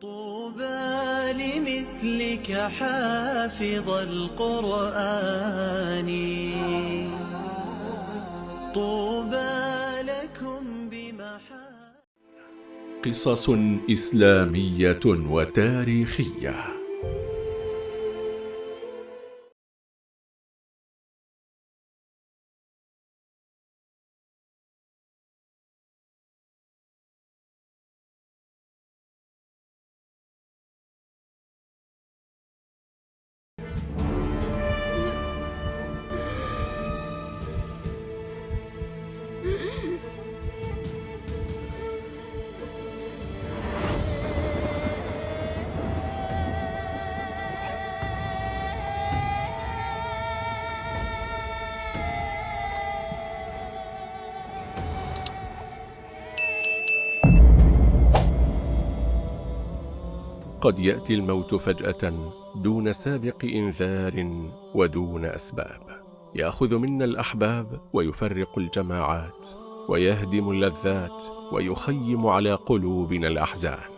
طوبى لمثلك حافظ القرآن. طوبى لكم بمحا قصص إسلامية وتاريخية. قد يأتي الموت فجأة دون سابق إنذار ودون أسباب. يأخذ منا الأحباب ويفرق الجماعات ويهدم اللذات ويخيم على قلوبنا الأحزان.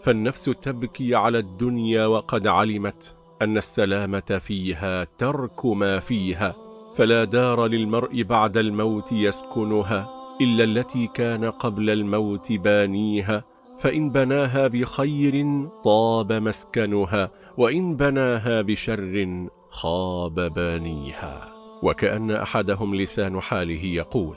فالنفس تبكي على الدنيا وقد علمت أن السلامة فيها ترك ما فيها فلا دار للمرء بعد الموت يسكنها إلا التي كان قبل الموت بانيها. فإن بناها بخير طاب مسكنها وإن بناها بشر خاب بانيها. وكأن أحدهم لسان حاله يقول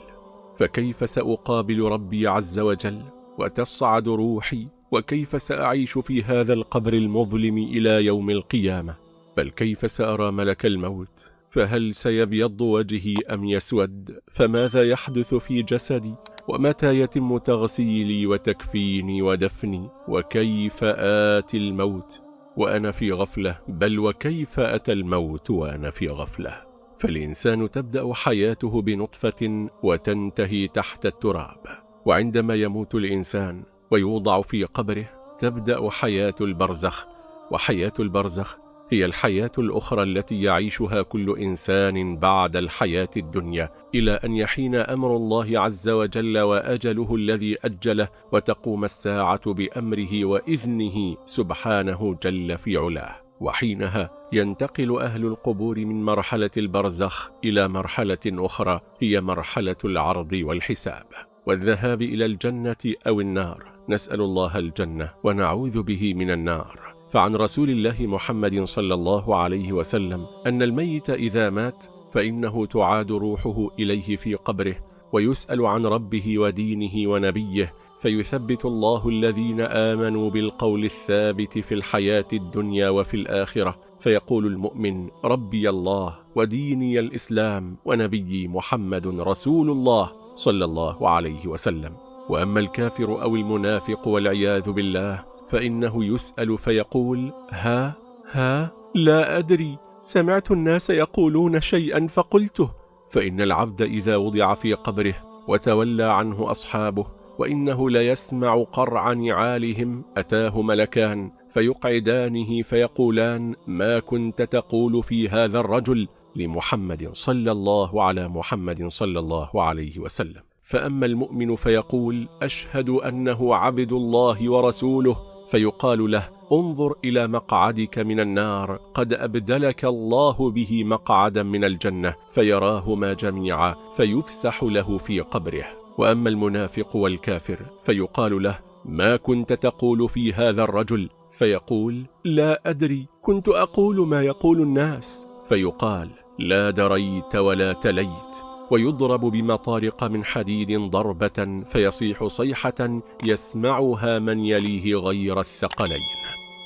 فكيف سأقابل ربي عز وجل؟ وتصعد روحي؟ وكيف سأعيش في هذا القبر المظلم إلى يوم القيامة؟ بل كيف سأرى ملك الموت؟ فهل سيبيض وجهي أم يسود؟ فماذا يحدث في جسدي؟ ومتى يتم تغسيلي وتكفيني ودفني؟ وكيف آتي الموت؟ وأنا في غفلة بل وكيف أتى الموت وأنا في غفلة؟ فالإنسان تبدأ حياته بنطفة وتنتهي تحت التراب. وعندما يموت الإنسان ويوضع في قبره تبدأ حياة البرزخ. وحياة البرزخ هي الحياة الأخرى التي يعيشها كل إنسان بعد الحياة الدنيا إلى أن يحين أمر الله عز وجل وأجله الذي أجله وتقوم الساعة بأمره وإذنه سبحانه جل في علاه. وحينها ينتقل أهل القبور من مرحلة البرزخ إلى مرحلة أخرى هي مرحلة العرض والحساب. والذهاب إلى الجنة أو النار نسأل الله الجنة ونعوذ به من النار. فعن رسول الله محمد صلى الله عليه وسلم أن الميت إذا مات فإنه تعاد روحه إليه في قبره ويسأل عن ربه ودينه ونبيه فيثبت الله الذين آمنوا بالقول الثابت في الحياة الدنيا وفي الآخرة فيقول المؤمن ربي الله وديني الإسلام ونبيي محمد رسول الله صلى الله عليه وسلم. وأما الكافر أو المنافق والعياذ بالله فإنه يسأل فيقول ها ها لا أدري. سمعت الناس يقولون شيئا فقلته. فإن العبد إذا وضع في قبره وتولى عنه أصحابه وإنه ليسمع قرع نعالهم أتاه ملكان فيقعدانه فيقولان ما كنت تقول في هذا الرجل لمحمد صلى الله على محمد صلى الله عليه وسلم. فأما المؤمن فيقول أشهد أنه عبد الله ورسوله فيقال له انظر إلى مقعدك من النار قد أبدلك الله به مقعدا من الجنة فيراهما جميعا فيفسح له في قبره. وأما المنافق والكافر فيقال له ما كنت تقول في هذا الرجل؟ فيقول لا أدري كنت أقول ما يقول الناس. فيقال لا دريت ولا تليت. ويضرب بمطارق من حديد ضربة فيصيح صيحة يسمعها من يليه غير الثقلين.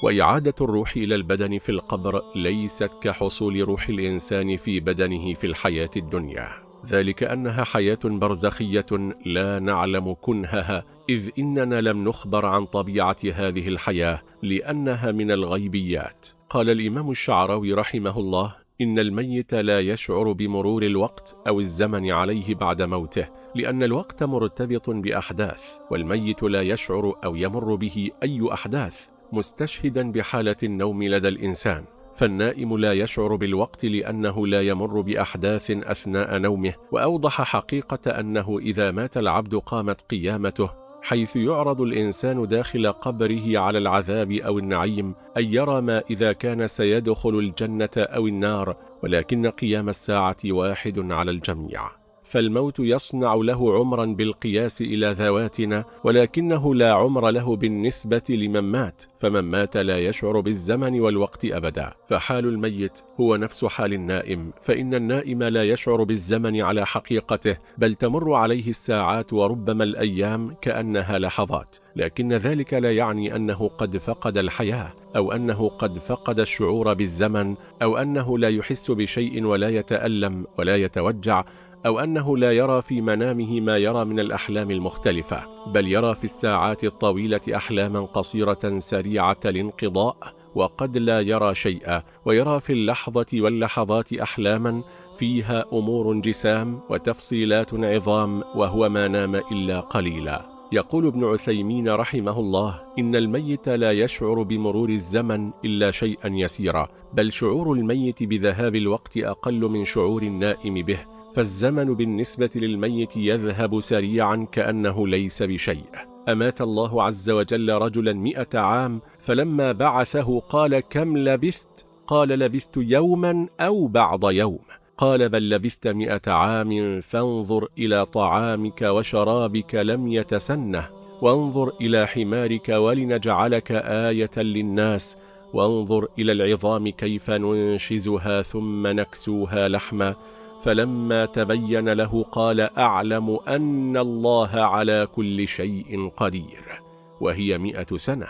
وإعادة الروح إلى البدن في القبر ليست كحصول روح الإنسان في بدنه في الحياة الدنيا. ذلك أنها حياة برزخية لا نعلم كنهها إذ إننا لم نخبر عن طبيعة هذه الحياة لأنها من الغيبيات. قال الإمام الشعراوي رحمه الله إن الميت لا يشعر بمرور الوقت أو الزمن عليه بعد موته لأن الوقت مرتبط بأحداث والميت لا يشعر أو يمر به أي أحداث مستشهدا بحالة النوم لدى الإنسان. فالنائم لا يشعر بالوقت لأنه لا يمر بأحداث أثناء نومه وأوضح حقيقة أنه إذا مات العبد قامت قيامته حيث يعرض الإنسان داخل قبره على العذاب أو النعيم أن يرى ما إذا كان سيدخل الجنة أو النار ولكن قيام الساعة واحد على الجميع. فالموت يصنع له عمرا بالقياس إلى ذواتنا ولكنه لا عمر له بالنسبة لمن مات فمن مات لا يشعر بالزمن والوقت أبدا. فحال الميت هو نفس حال النائم فإن النائم لا يشعر بالزمن على حقيقته بل تمر عليه الساعات وربما الأيام كأنها لحظات. لكن ذلك لا يعني أنه قد فقد الحياة أو أنه قد فقد الشعور بالزمن أو أنه لا يحس بشيء ولا يتألم ولا يتوجع أو أنه لا يرى في منامه ما يرى من الأحلام المختلفة بل يرى في الساعات الطويلة أحلاما قصيرة سريعة الانقضاء وقد لا يرى شيئا ويرى في اللحظة واللحظات أحلاما فيها أمور جسام وتفصيلات عظام وهو ما نام إلا قليلا. يقول ابن عثيمين رحمه الله إن الميت لا يشعر بمرور الزمن إلا شيئا يسيرا بل شعور الميت بذهاب الوقت أقل من شعور النائم به. فالزمن بالنسبة للميت يذهب سريعا كأنه ليس بشيء. أمات الله عز وجل رجلا مئة عام فلما بعثه قال كم لبثت؟ قال لبثت يوما أو بعض يوم. قال بل لبثت مئة عام فانظر إلى طعامك وشرابك لم يتسنه. وانظر إلى حمارك ولنجعلك آية للناس. وانظر إلى العظام كيف ننشزها ثم نكسوها لحما. فلما تبين له قال أعلم أن الله على كل شيء قدير وهي مئة سنة.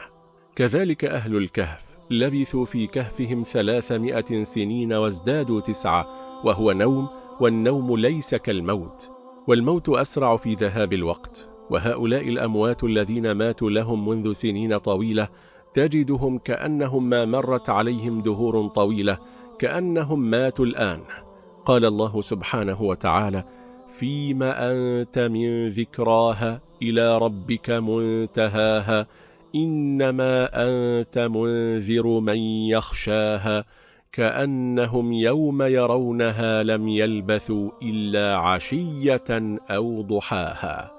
كذلك أهل الكهف لبثوا في كهفهم ثلاثمائة سنين وازدادوا تسعة وهو نوم والنوم ليس كالموت والموت أسرع في ذهاب الوقت. وهؤلاء الأموات الذين ماتوا لهم منذ سنين طويلة تجدهم كأنهم ما مرت عليهم دهور طويلة كأنهم ماتوا الآن. قال الله سبحانه وتعالى فيما أنت من ذكراها إلى ربك منتهاها إنما أنت منذر من يخشاها كأنهم يوم يرونها لم يلبثوا إلا عشية أو ضحاها.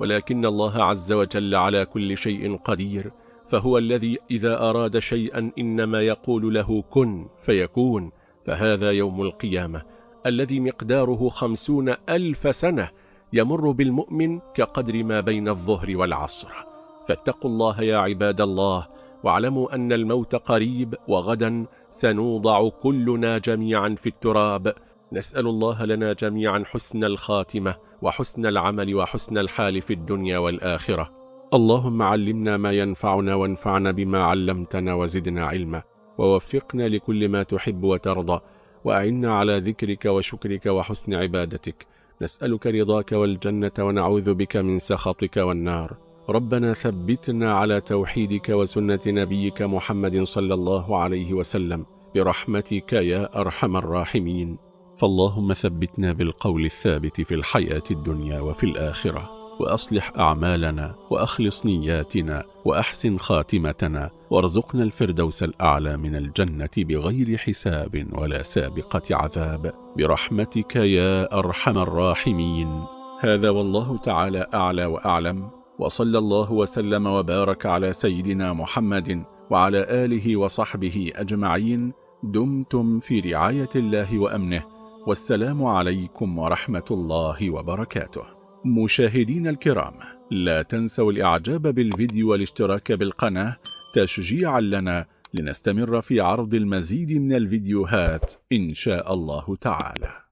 ولكن الله عز وجل على كل شيء قدير فهو الذي إذا أراد شيئا إنما يقول له كن فيكون فهذا يوم القيامة. الذي مقداره خمسون ألف سنة يمر بالمؤمن كقدر ما بين الظهر والعصر. فاتقوا الله يا عباد الله واعلموا أن الموت قريب وغدا سنوضع كلنا جميعا في التراب. نسأل الله لنا جميعا حسن الخاتمة وحسن العمل وحسن الحال في الدنيا والآخرة. اللهم علمنا ما ينفعنا وانفعنا بما علمتنا وزدنا علما. ووفقنا لكل ما تحب وترضى. وأعنا على ذكرك وشكرك وحسن عبادتك. نسألك رضاك والجنة ونعوذ بك من سخطك والنار. ربنا ثبتنا على توحيدك وسنة نبيك محمد صلى الله عليه وسلم. برحمتك يا أرحم الراحمين. فاللهم ثبتنا بالقول الثابت في الحياة الدنيا وفي الآخرة. وأصلح أعمالنا وأخلص نياتنا وأحسن خاتمتنا وارزقنا الفردوس الأعلى من الجنة بغير حساب ولا سابقة عذاب. برحمتك يا أرحم الراحمين. هذا والله تعالى أعلى وأعلم. وصلى الله وسلم وبارك على سيدنا محمد وعلى آله وصحبه أجمعين. دمتم في رعاية الله وأمنه. والسلام عليكم ورحمة الله وبركاته. مشاهدين الكرام لا تنسوا الإعجاب بالفيديو والاشتراك بالقناة تشجيعا لنا لنستمر في عرض المزيد من الفيديوهات إن شاء الله تعالى.